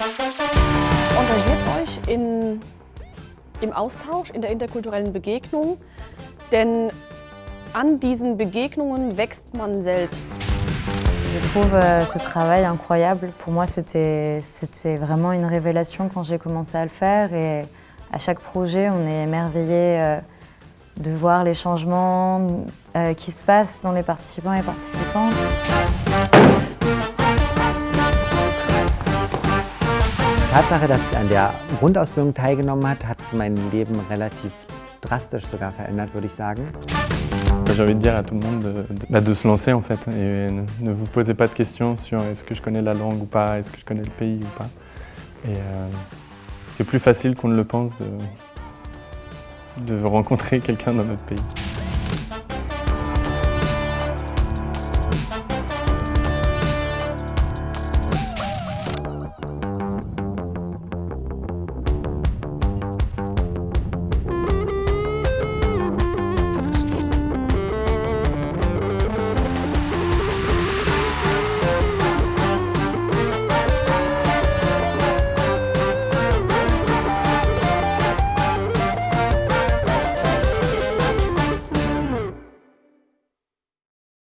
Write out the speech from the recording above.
Engagiert euch in, im Austausch, in der interkulturellen Begegnung, denn an diesen Begegnungen wächst man selbst. Je trouve euh, ce travail incroyable. Pour moi, c'était vraiment une révélation quand j'ai commencé à le faire. Et à chaque projet, on est émerveillé euh, de voir les changements euh, qui se passent dans les participants et participantes. Die Tatsache, dass ich an der Grundausbildung teilgenommen habe, hat mein Leben relativ drastisch sogar verändert, würde ich sagen. J'ai envie de dire à tout le monde de, de, se lancer en fait et ne vous posez pas de questions sur est-ce que je connais la langue ou pas, est-ce que je connais le pays ou pas. Euh, c'est plus facile qu'on ne le pense de rencontrer quelqu'un dans notre pays.